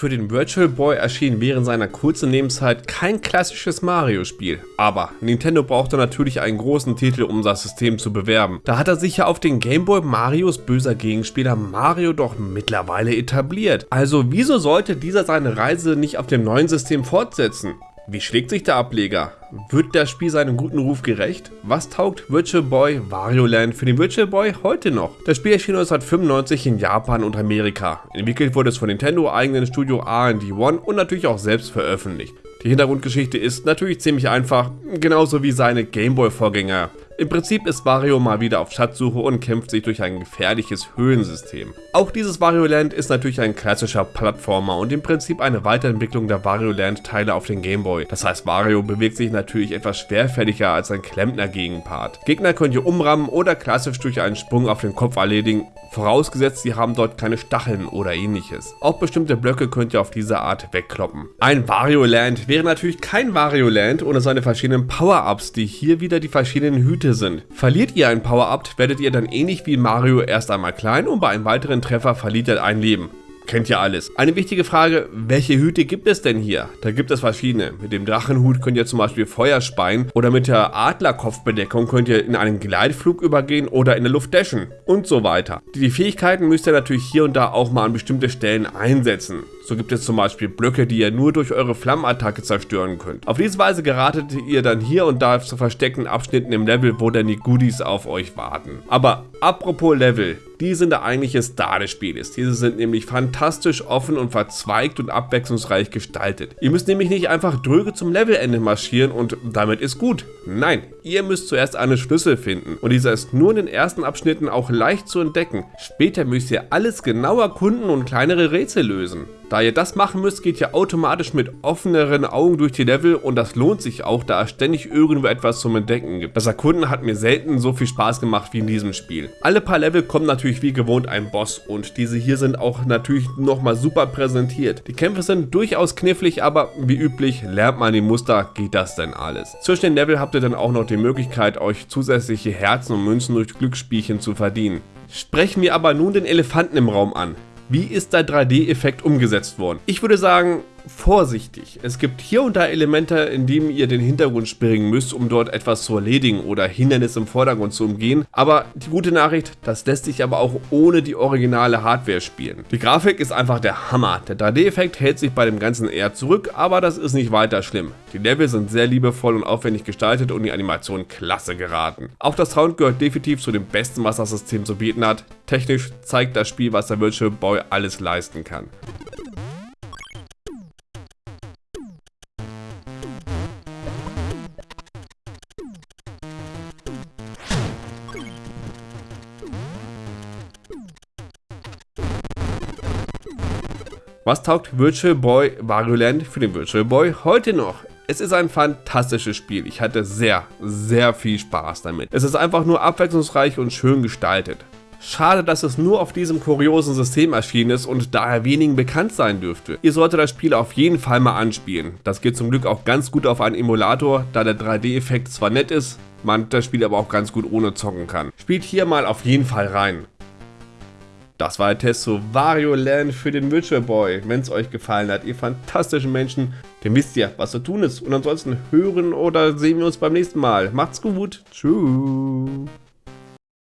Für den Virtual Boy erschien während seiner kurzen Lebenszeit kein klassisches Mario-Spiel. Aber Nintendo brauchte natürlich einen großen Titel, um das System zu bewerben. Da hat er sich ja auf den Game Boy Marios böser Gegenspieler Mario doch mittlerweile etabliert. Also wieso sollte dieser seine Reise nicht auf dem neuen System fortsetzen? Wie schlägt sich der Ableger? Wird das Spiel seinem guten Ruf gerecht? Was taugt Virtual Boy Wario Land für den Virtual Boy heute noch? Das Spiel erschien 1995 in Japan und Amerika. Entwickelt wurde es von Nintendo eigenen Studio R&D One und natürlich auch selbst veröffentlicht. Die Hintergrundgeschichte ist natürlich ziemlich einfach, genauso wie seine Gameboy-Vorgänger. Im Prinzip ist Wario mal wieder auf Schatzsuche und kämpft sich durch ein gefährliches Höhlensystem. Auch dieses Wario Land ist natürlich ein klassischer Plattformer und im Prinzip eine Weiterentwicklung der Wario Land Teile auf den Gameboy. Das heißt Wario bewegt sich natürlich etwas schwerfälliger als ein Klempner Gegenpart. Gegner könnt ihr umrammen oder klassisch durch einen Sprung auf den Kopf erledigen, vorausgesetzt sie haben dort keine Stacheln oder ähnliches. Auch bestimmte Blöcke könnt ihr auf diese Art wegkloppen. Ein Wario Land wäre natürlich kein Wario Land ohne seine verschiedenen Power-Ups, die hier wieder die verschiedenen Hüte sind. Verliert ihr ein Power-Up, werdet ihr dann ähnlich wie Mario erst einmal klein und bei einem weiteren Treffer verliert ihr ein Leben. Kennt ihr alles. Eine wichtige Frage, welche Hüte gibt es denn hier? Da gibt es verschiedene. Mit dem Drachenhut könnt ihr zum Beispiel Feuer speien oder mit der Adlerkopfbedeckung könnt ihr in einen Gleitflug übergehen oder in der Luft dashen und so weiter. Die Fähigkeiten müsst ihr natürlich hier und da auch mal an bestimmte Stellen einsetzen. So gibt es zum Beispiel Blöcke, die ihr nur durch eure Flammenattacke zerstören könnt. Auf diese Weise geratet ihr dann hier und da zu versteckten Abschnitten im Level, wo dann die Goodies auf euch warten. Aber apropos Level, die sind der eigentliche Star des Spieles. Diese sind nämlich fantastisch offen und verzweigt und abwechslungsreich gestaltet. Ihr müsst nämlich nicht einfach dröge zum Levelende marschieren und damit ist gut. Nein, ihr müsst zuerst einen Schlüssel finden und dieser ist nur in den ersten Abschnitten auch leicht zu entdecken. Später müsst ihr alles genau erkunden und kleinere Rätsel lösen. Da ihr das machen müsst, geht ihr automatisch mit offeneren Augen durch die Level und das lohnt sich auch, da es ständig irgendwo etwas zum Entdecken gibt. Das Erkunden hat mir selten so viel Spaß gemacht wie in diesem Spiel. Alle paar Level kommen natürlich wie gewohnt ein Boss und diese hier sind auch natürlich nochmal super präsentiert. Die Kämpfe sind durchaus knifflig, aber wie üblich, lernt man die Muster, geht das denn alles. Zwischen den Level habt ihr dann auch noch die Möglichkeit, euch zusätzliche Herzen und Münzen durch Glücksspielchen zu verdienen. Sprechen wir aber nun den Elefanten im Raum an. Wie ist der 3D-Effekt umgesetzt worden? Ich würde sagen, vorsichtig. Es gibt hier und da Elemente, in denen ihr den Hintergrund springen müsst, um dort etwas zu erledigen oder Hindernisse im Vordergrund zu umgehen. Aber die gute Nachricht, das lässt sich aber auch ohne die originale Hardware spielen. Die Grafik ist einfach der Hammer. Der 3D-Effekt hält sich bei dem Ganzen eher zurück, aber das ist nicht weiter schlimm. Die Level sind sehr liebevoll und aufwendig gestaltet und die Animation klasse geraten. Auch das Sound gehört definitiv zu dem besten, was das System zu bieten hat. Technisch zeigt das Spiel, was der Virtual Boy alles leisten kann. Was taugt Virtual Boy Land für den Virtual Boy heute noch? Es ist ein fantastisches Spiel. Ich hatte sehr, sehr viel Spaß damit. Es ist einfach nur abwechslungsreich und schön gestaltet. Schade, dass es nur auf diesem kuriosen System erschienen ist und daher wenigen bekannt sein dürfte. Ihr solltet das Spiel auf jeden Fall mal anspielen. Das geht zum Glück auch ganz gut auf einen Emulator, da der 3D-Effekt zwar nett ist, man das Spiel aber auch ganz gut ohne zocken kann. Spielt hier mal auf jeden Fall rein. Das war der Test zu Wario Land für den Virtual Boy. Wenn es euch gefallen hat, ihr fantastischen Menschen, dann wisst ihr, was zu tun ist. Und ansonsten hören oder sehen wir uns beim nächsten Mal. Macht's gut. Tschüss.